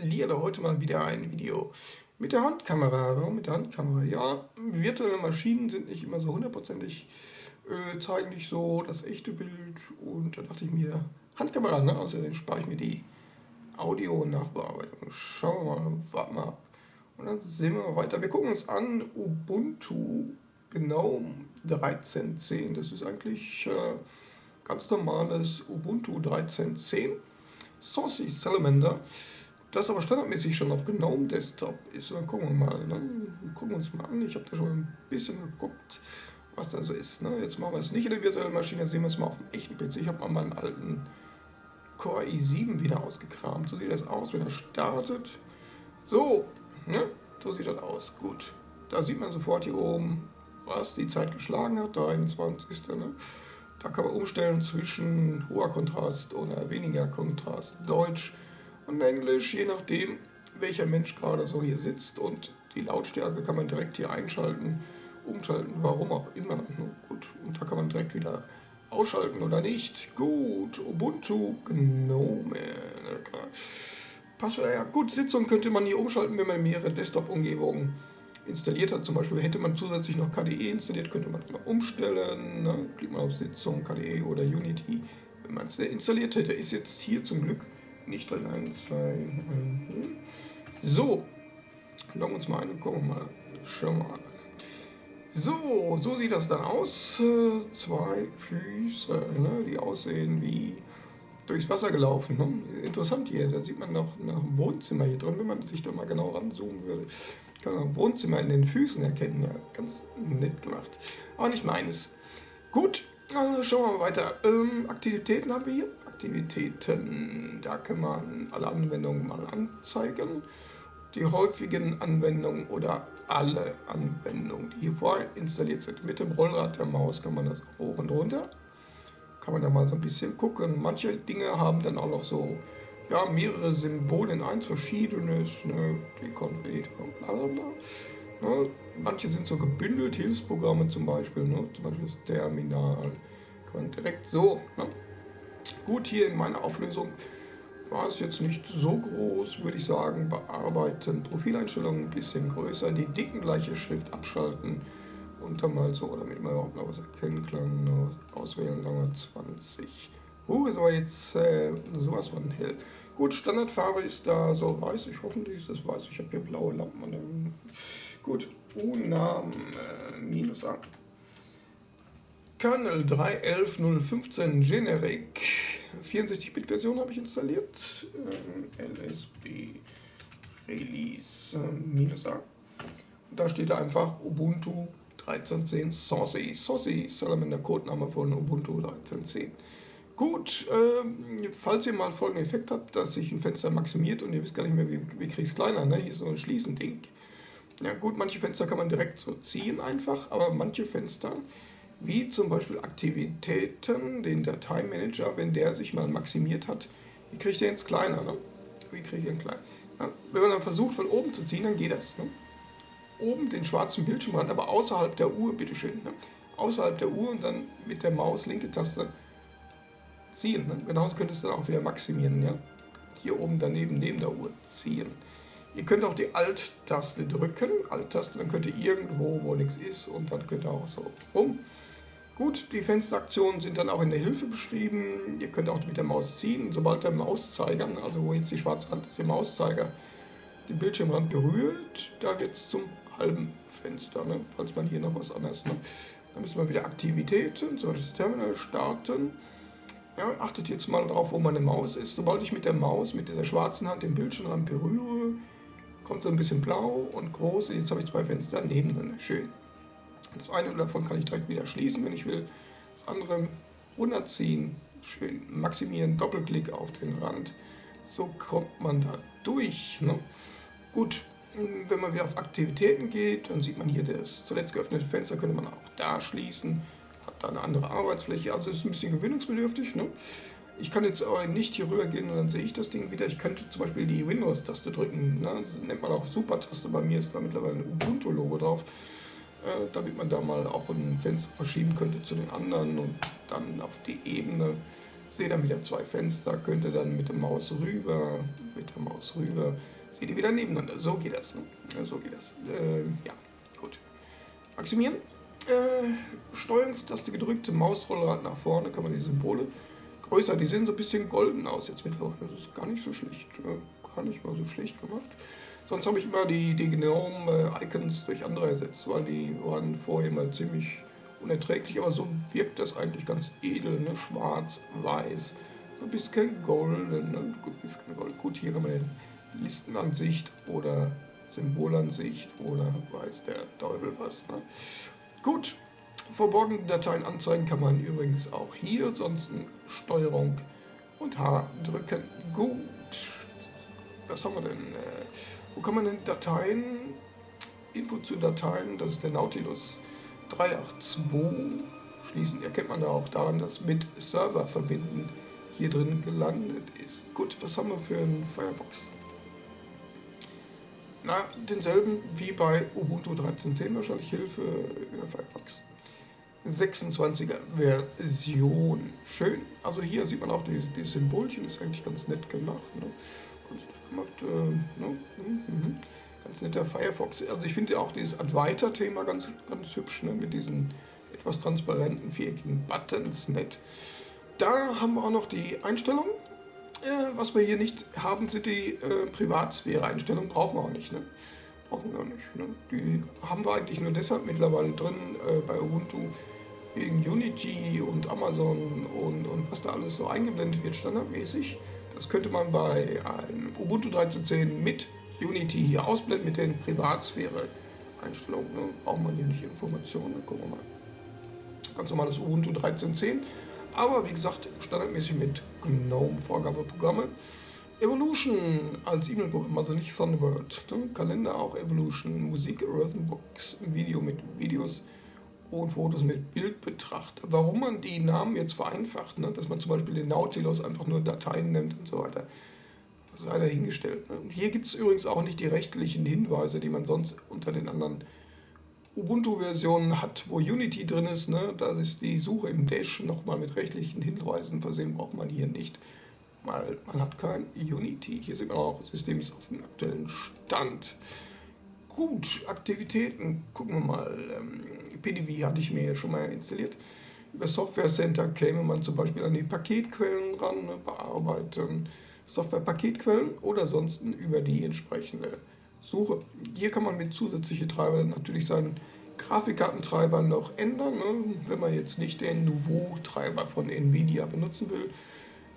installiere heute mal wieder ein Video mit der Handkamera. Warum mit der Handkamera? Ja, virtuelle Maschinen sind nicht immer so hundertprozentig, äh, zeigen nicht so das echte Bild. Und da dachte ich mir, Handkamera, ne? Außerdem spare ich mir die Audio-Nachbearbeitung. Schauen wir mal, warten wir ab. Und dann sehen wir mal weiter. Wir gucken uns an Ubuntu GNOME 13.10. Das ist eigentlich äh, ganz normales Ubuntu 13.10. Saucy Salamander das aber standardmäßig schon auf GNOME Desktop ist. Dann gucken wir mal. Ne? Gucken wir uns mal an. Ich habe da schon ein bisschen geguckt, was da so ist. Ne? Jetzt machen wir es nicht in der virtuellen Maschine, sehen wir es mal auf dem echten PC. Ich habe mal meinen alten Core i7 wieder ausgekramt. So sieht das aus, wenn er startet. So, ne? so sieht das aus. Gut. Da sieht man sofort hier oben, was die Zeit geschlagen hat, der 21. Ne? Da kann man umstellen zwischen hoher Kontrast oder weniger Kontrast, Deutsch, und Englisch, je nachdem, welcher Mensch gerade so hier sitzt. Und die Lautstärke kann man direkt hier einschalten, umschalten, warum auch immer. Gut, und da kann man direkt wieder ausschalten oder nicht. Gut, Ubuntu Gnome. Passwort, ja gut, Sitzung könnte man hier umschalten, wenn man mehrere Desktop-Umgebungen installiert hat. Zum Beispiel hätte man zusätzlich noch KDE installiert, könnte man das umstellen. Ne? Klickt man auf Sitzung, KDE oder Unity. Wenn man es installiert hätte, ist jetzt hier zum Glück nicht drin. 1, 2, mhm. So, loggen uns mal ein und gucken mal. Schauen wir mal. So, so sieht das dann aus. Zwei Füße, ne, die aussehen wie durchs Wasser gelaufen. Ne? Interessant hier, da sieht man noch, noch ein Wohnzimmer hier drin, wenn man sich da mal genau ranzoomen würde. Kann man ein Wohnzimmer in den Füßen erkennen. Ja, ganz nett gemacht. Aber nicht meines. Gut, also schauen wir mal weiter. Ähm, Aktivitäten haben wir hier. Aktivitäten. Da kann man alle Anwendungen mal anzeigen. Die häufigen Anwendungen oder alle Anwendungen, die hier vorinstalliert sind. Mit dem Rollrad der Maus kann man das hoch und runter. Kann man da mal so ein bisschen gucken. Manche Dinge haben dann auch noch so ja, mehrere Symbole in eins verschiedenes, ne, Dekonfigurator und bla bla bla. Ne, manche sind so gebündelt, Hilfsprogramme zum Beispiel, ne, zum Beispiel das Terminal. Kann man direkt so, ne, Gut, hier in meiner Auflösung war es jetzt nicht so groß, würde ich sagen. Bearbeiten, Profileinstellungen ein bisschen größer, die dicken gleiche Schrift abschalten und dann mal so, damit man überhaupt noch was erkennen kann. Auswählen, sagen wir 20. Uh, ist aber jetzt äh, sowas von hell. Gut, Standardfarbe ist da so weiß. Ich hoffentlich ist das weiß. Ich habe hier blaue Lampen. Gut, UNAM äh, minus A. Kernel 3.11.015 Generic 64-Bit-Version habe ich installiert. Ähm, LSB Release ähm, minus A. Da steht einfach Ubuntu 13.10 Saucy. Saucy Salamander Codename von Ubuntu 13.10. Gut, ähm, falls ihr mal folgenden Effekt habt, dass sich ein Fenster maximiert und ihr wisst gar nicht mehr, wie, wie kriege ich es kleiner, ne? hier ist so ein Schließen-Ding. Ja gut, manche Fenster kann man direkt so ziehen einfach, aber manche Fenster wie zum Beispiel Aktivitäten, den Dateimanager, wenn der sich mal maximiert hat, wie kriege ich den jetzt kleiner? Ne? Wie kriege ich den klein? Ja, wenn man dann versucht von oben zu ziehen, dann geht das. Ne? Oben den schwarzen Bildschirmrand, aber außerhalb der Uhr, bitteschön. Ne? Außerhalb der Uhr und dann mit der Maus linke Taste ziehen. Ne? Genauso könntest du dann auch wieder maximieren. Ja? Hier oben daneben neben der Uhr ziehen. Ihr könnt auch die Alt-Taste drücken, Alt-Taste, dann könnt ihr irgendwo, wo nichts ist und dann könnt ihr auch so rum. Gut, die Fensteraktionen sind dann auch in der Hilfe beschrieben. Ihr könnt auch mit der Maus ziehen. Sobald der Mauszeiger, also wo jetzt die schwarze Hand ist, der Mauszeiger den Bildschirmrand berührt, da wird es zum halben Fenster, ne? falls man hier noch was anderes. Ne? Dann müssen wir wieder Aktivitäten, zum Beispiel das Terminal starten. Ja, achtet jetzt mal drauf, wo meine Maus ist. Sobald ich mit der Maus, mit dieser schwarzen Hand den Bildschirmrand berühre, kommt so ein bisschen blau und groß. Jetzt habe ich zwei Fenster nebeneinander. Schön. Das eine davon kann ich direkt wieder schließen, wenn ich will. Das andere runterziehen, schön maximieren, Doppelklick auf den Rand. So kommt man da durch. Ne? Gut, wenn man wieder auf Aktivitäten geht, dann sieht man hier das zuletzt geöffnete Fenster, könnte man auch da schließen. Hat da eine andere Arbeitsfläche, also ist ein bisschen gewöhnungsbedürftig. Ne? Ich kann jetzt aber nicht hier rüber gehen und dann sehe ich das Ding wieder. Ich könnte zum Beispiel die Windows-Taste drücken. Ne? Das nennt man auch Super-Taste. Bei mir ist da mittlerweile ein Ubuntu-Logo drauf äh, damit man da mal auch ein Fenster verschieben könnte zu den anderen und dann auf die Ebene sehe dann wieder zwei Fenster, könnt ihr dann mit der Maus rüber, mit der Maus rüber, seht ihr wieder nebeneinander. So geht das. Ne? So geht das. Äh, ja, gut. Maximieren. Äh, Steuerungstaste gedrückt, Mausrollrad nach vorne, kann man die Symbole größer. Die sehen so ein bisschen golden aus jetzt mittlerweile. Das ist gar nicht so schlecht. Äh, gar nicht mal so schlecht gemacht. Sonst habe ich immer die, die Gnome-Icons durch andere ersetzt, weil die waren vorher mal ziemlich unerträglich, aber so wirkt das eigentlich ganz edel, ne? schwarz, weiß, so ein bisschen golden, ne? Gold. Gut, hier haben wir Listenansicht oder Symbolansicht oder weiß der Teufel was. Ne? Gut, verborgene Dateien anzeigen kann man übrigens auch hier, ansonsten Steuerung und H drücken. Gut, was haben wir denn? Wo kann man denn Dateien, Info zu Dateien, das ist der Nautilus 382 schließen. Erkennt man da auch daran, dass mit Server verbinden hier drin gelandet ist. Gut, was haben wir für einen Firefox? Na, denselben wie bei Ubuntu 13.10 wahrscheinlich Hilfe über Firefox. 26er Version. Schön. Also hier sieht man auch die, die Symbolchen, ist eigentlich ganz nett gemacht. Ne? Ganz nett gemacht. Äh, ne? mhm. ganz netter Firefox. Also ich finde auch dieses Advaita-Thema ganz, ganz hübsch, ne? mit diesen etwas transparenten viereckigen Buttons, nett. Da haben wir auch noch die Einstellungen. Äh, was wir hier nicht haben, sind die äh, Privatsphäre-Einstellungen, brauchen wir auch nicht. Ne? Brauchen wir auch nicht. Ne? Die haben wir eigentlich nur deshalb mittlerweile drin äh, bei Ubuntu, wegen Unity und Amazon und, und was da alles so eingeblendet wird standardmäßig. Das könnte man bei einem Ubuntu 13.10 mit Unity hier ausblenden mit den Privatsphäre-Einstellungen. Ne? Braucht man hier nicht Informationen. Gucken wir mal. Ganz normales Ubuntu 13.10. Aber wie gesagt, standardmäßig mit GNOME-Vorgabeprogramme. Evolution als E-Mail-Programm, also nicht Thunderbird. Ne? Kalender auch Evolution, Musik, Rhythmbox, Video mit Videos und Fotos mit Bildbetrachter. Warum man die Namen jetzt vereinfacht, ne? dass man zum Beispiel den Nautilus einfach nur Dateien nennt und so weiter sei dahingestellt. Ne? Hier gibt es übrigens auch nicht die rechtlichen Hinweise, die man sonst unter den anderen Ubuntu-Versionen hat, wo Unity drin ist. Ne? Da ist die Suche im Dash nochmal mit rechtlichen Hinweisen versehen, braucht man hier nicht. Weil man hat kein Unity. Hier sieht man auch, das System ist auf dem aktuellen Stand. Gut, Aktivitäten, gucken wir mal. Ähm, PDV hatte ich mir ja schon mal installiert. Über Software Center käme man zum Beispiel an die Paketquellen ran, ne, bearbeiten. Software-Paketquellen oder sonst über die entsprechende Suche. Hier kann man mit zusätzlichen Treibern natürlich seinen Grafikkartentreiber noch ändern, ne? wenn man jetzt nicht den Nouveau-Treiber von Nvidia benutzen will,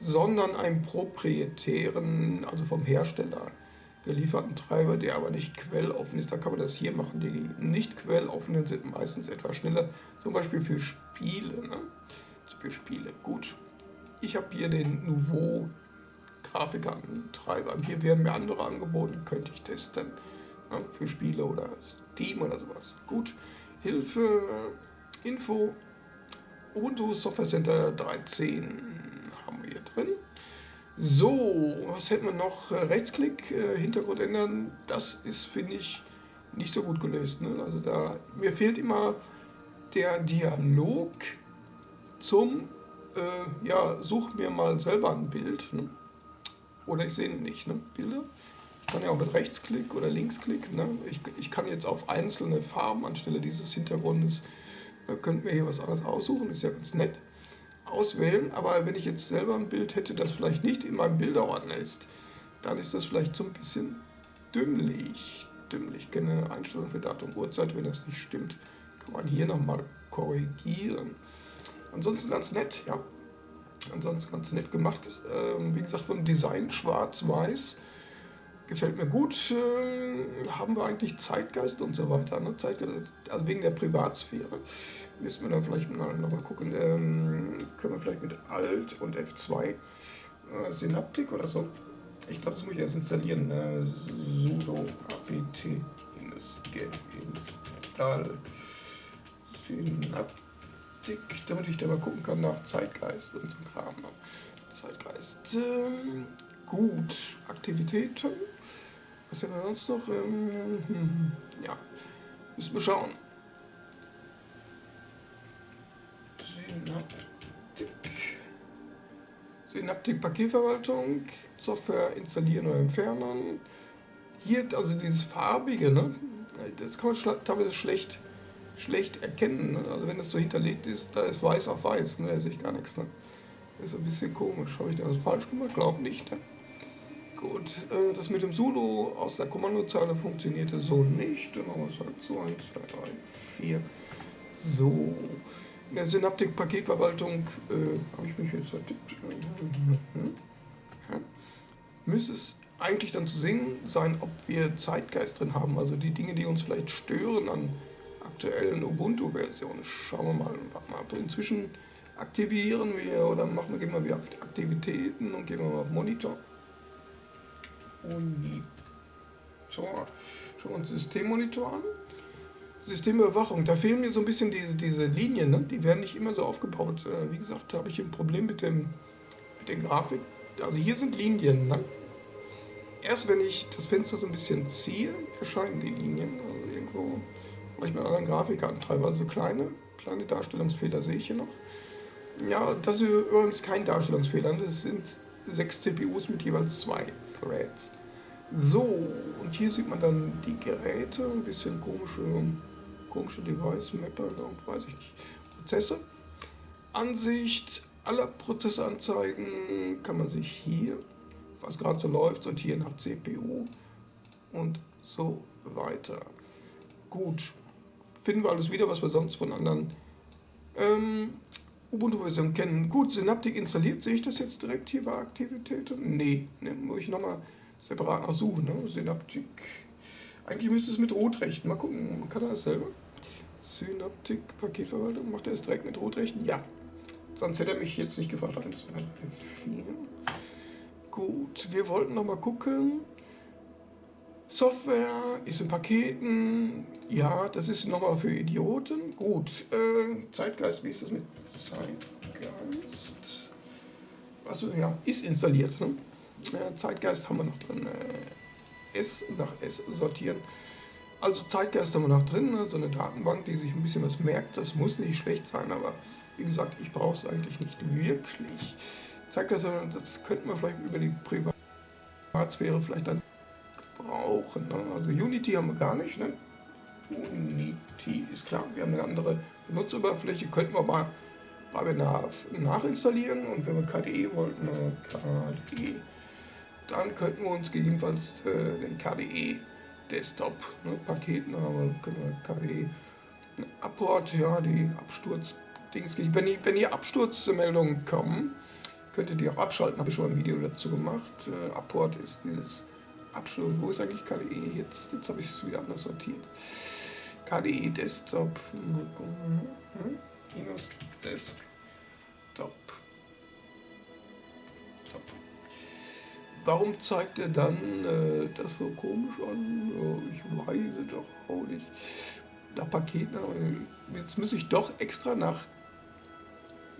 sondern einen proprietären, also vom Hersteller gelieferten Treiber, der aber nicht quelloffen ist. Da kann man das hier machen. Die nicht quelloffenen sind meistens etwas schneller, zum Beispiel für Spiele. Ne? Für Spiele. Gut. Ich habe hier den Nouveau Grafikkartentreiber. Hier werden mir andere angeboten, könnte ich testen. Ja, für Spiele oder Steam oder sowas. Gut. Hilfe, Info, Ubuntu Software Center 13 haben wir hier drin. So, was hätten wir noch? Rechtsklick, äh, Hintergrund ändern. Das ist, finde ich, nicht so gut gelöst. Ne? Also da, mir fehlt immer der Dialog zum, äh, ja, such mir mal selber ein Bild. Ne? oder ich sehe nicht, ne? Bilder. Ich kann ja auch mit Rechtsklick oder Linksklick, ne? ich, ich kann jetzt auf einzelne Farben anstelle dieses Hintergrundes, da könnten wir hier was anderes aussuchen, ist ja ganz nett, auswählen, aber wenn ich jetzt selber ein Bild hätte, das vielleicht nicht in meinem Bilderordner ist, dann ist das vielleicht so ein bisschen dümmlich. Dümmlich, ich kenne eine Einstellung für Datum, Uhrzeit, wenn das nicht stimmt, kann man hier nochmal korrigieren. Ansonsten ganz nett, ja. Ansonsten ganz nett gemacht. Ähm, wie gesagt, vom Design schwarz-weiß. Gefällt mir gut. Äh, haben wir eigentlich Zeitgeist und so weiter. Ne? Zeitgeist, also wegen der Privatsphäre. Müssen wir dann vielleicht mal nochmal gucken. Ähm, können wir vielleicht mit Alt und F2 äh, Synaptik oder so. Ich glaube, das muss ich erst installieren. Äh, sudo apt get install Synaptik damit ich da mal gucken kann nach Zeitgeist und so Kram. Ne? Zeitgeist. Ähm, gut. Aktivitäten. Was haben wir sonst noch? Ähm, hm, ja. Müssen wir schauen. Synaptik. Synaptik-Paketverwaltung, Software installieren oder entfernen. Hier, also dieses farbige, ne? das kann man teilweise schlecht, schlecht erkennen. Ne? Also wenn das so hinterlegt ist, da ist weiß auf weiß, ne? da sehe ich gar nichts. Ne? Ist ein bisschen komisch. Habe ich da was falsch gemacht? Glaub nicht. Ne? Gut, äh, das mit dem Sudo aus der Kommandozeile funktionierte so nicht. Dann machen wir es halt so 1, 2, 3, 4. So. In der Synaptik-Paketverwaltung äh, habe ich mich jetzt vertippt. Ja. Müsste es eigentlich dann zu sehen sein, ob wir Zeitgeist drin haben, also die Dinge, die uns vielleicht stören an aktuellen Ubuntu-Versionen. Schauen wir mal, mal Inzwischen aktivieren wir oder machen wir, gehen wir wieder auf die Aktivitäten und gehen wir mal auf Monitor. Monitor. Schauen wir uns Systemmonitor an. Systemüberwachung, da fehlen mir so ein bisschen diese, diese Linien, ne? die werden nicht immer so aufgebaut. Äh, wie gesagt, da habe ich ein Problem mit, dem, mit der Grafik. Also hier sind Linien. Ne? Erst wenn ich das Fenster so ein bisschen ziehe, erscheinen die Linien. Also irgendwo, vielleicht mit anderen Grafikantreiber. Also kleine, kleine Darstellungsfehler sehe ich hier noch. Ja, das ist übrigens kein Darstellungsfehler. Das sind sechs CPUs mit jeweils zwei Threads. So, und hier sieht man dann die Geräte, ein bisschen komische, komische Device-Mapper, weiß ich nicht, Prozesse. Ansicht aller Prozesse anzeigen kann man sich hier, was gerade so läuft, sortieren nach CPU und so weiter. Gut, finden wir alles wieder, was wir sonst von anderen ähm, Ubuntu-Versionen kennen. Gut, Synaptik installiert, sehe ich das jetzt direkt hier bei Aktivitäten? Nee, ne, muss ich nochmal separat nachsuchen. Ne? Synaptik, eigentlich müsste es mit Rotrechten, mal gucken, kann das selber. Synaptik, Paketverwaltung, macht er es direkt mit Rotrechten? Ja. Sonst hätte er mich jetzt nicht gefragt. 1, 2, 3, 4. Gut, wir wollten nochmal gucken. Software ist in Paketen. Ja, das ist nochmal für Idioten. Gut, äh, Zeitgeist, wie ist das mit Zeitgeist? Achso, ja, ist installiert. Ne? Äh, Zeitgeist haben wir noch drin. Äh, S nach S sortieren. Also Zeitgeist haben wir noch drin, ne? so eine Datenbank, die sich ein bisschen was merkt. Das muss nicht schlecht sein, aber wie gesagt, ich brauche es eigentlich nicht wirklich. Zeitgeist, das könnten wir vielleicht über die Privatsphäre vielleicht dann brauchen. Ne? Also Unity haben wir gar nicht. Ne? Unity ist klar, wir haben eine andere Benutzeroberfläche, könnten wir nach, nachinstallieren und wenn wir KDE wollten, ne? KDE, dann könnten wir uns gegebenenfalls äh, den KDE Desktop ne, können wir KDE Apport, ja, die Absturz Dings, wenn die, wenn die Absturzmeldungen kommen, könnt ihr die auch abschalten, habe ich schon ein Video dazu gemacht. Äh, Apport ist dieses Abschluss. Wo ist eigentlich KDE jetzt? Jetzt habe ich es wieder anders sortiert. KDE Desktop. Minus Desktop. Warum zeigt er dann äh, das so komisch an? Ich weiß doch auch nicht. Nach Paketen, jetzt muss ich doch extra nach,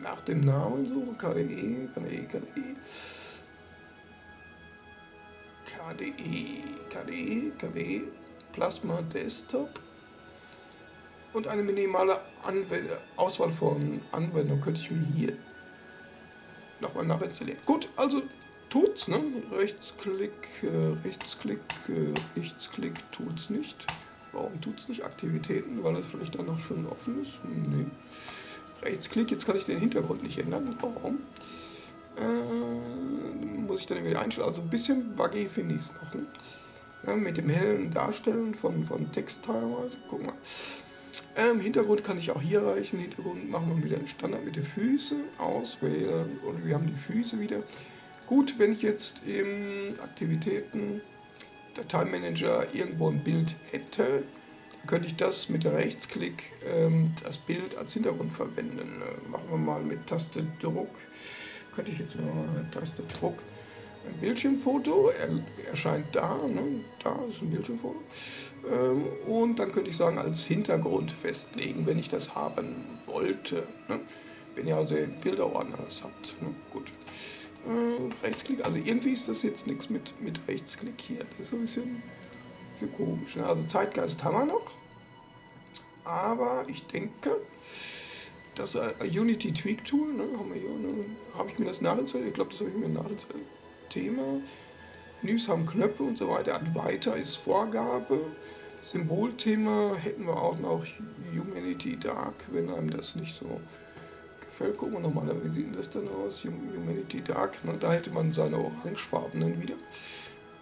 nach dem Namen suchen. KDE, KDE, KDE. KDE, KDE, KDE, Plasma Desktop und eine minimale Anwend Auswahl von Anwendungen könnte ich mir hier nochmal nachinstallieren. Gut, also tut's, ne? Rechtsklick, äh, Rechtsklick, äh, Rechtsklick tut's nicht. Warum tut's nicht? Aktivitäten, weil das vielleicht dann noch schon offen ist? Nee. Rechtsklick, jetzt kann ich den Hintergrund nicht ändern. Warum? Äh, muss ich dann irgendwie einstellen. Also ein bisschen buggy finde ich es noch. Ne? Ja, mit dem hellen Darstellen von, von Text teilweise. Guck mal. Ähm, Hintergrund kann ich auch hier erreichen. Hintergrund machen wir wieder einen Standard mit den Füßen auswählen und wir haben die Füße wieder. Gut, wenn ich jetzt im Aktivitäten Dateimanager irgendwo ein Bild hätte, dann könnte ich das mit Rechtsklick ähm, das Bild als Hintergrund verwenden. Äh, machen wir mal mit Taste Druck könnte ich jetzt mal Taste Druck ein Bildschirmfoto, er, erscheint da, ne? da ist ein Bildschirmfoto. Ähm, und dann könnte ich sagen, als Hintergrund festlegen, wenn ich das haben wollte. Ne? Wenn ihr also Bilderordner das habt. Ne? Gut. Äh, Rechtsklick, also irgendwie ist das jetzt nichts mit, mit Rechtsklick hier. Das ist ein bisschen, bisschen komisch. Ne? Also Zeitgeist haben wir noch. Aber ich denke, das äh, Unity Tweak Tool, ne, haben wir hier, ne, habe ich mir das nachinstalliert, ich glaube, das habe ich mir nachinstalliert. Thema, Menüs haben Knöpfe und so weiter, Weiter ist Vorgabe, Symbolthema hätten wir auch noch Humanity Dark, wenn einem das nicht so Gucken wir nochmal, wie sieht das denn aus? Humanity Dark, ne, da hätte man seine orangefarbenen wieder.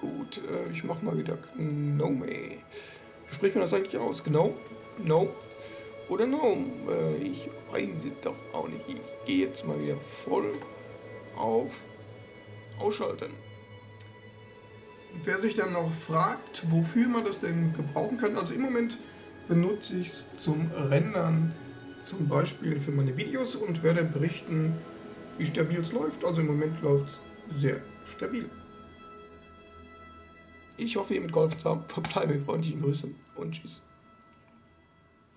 Gut, äh, ich mache mal wieder Gnome. Wie spricht man das eigentlich aus? Gnome? No? Oder Gnome? Äh, ich weiß es doch auch nicht. Ich gehe jetzt mal wieder voll auf Ausschalten. Wer sich dann noch fragt, wofür man das denn gebrauchen kann, also im Moment benutze ich es zum Rendern, zum Beispiel für meine Videos und werde berichten, wie stabil es läuft. Also im Moment läuft es sehr stabil. Ich hoffe, ihr mit geholfen zu haben. Verbleibe freundlichen Grüßen und tschüss.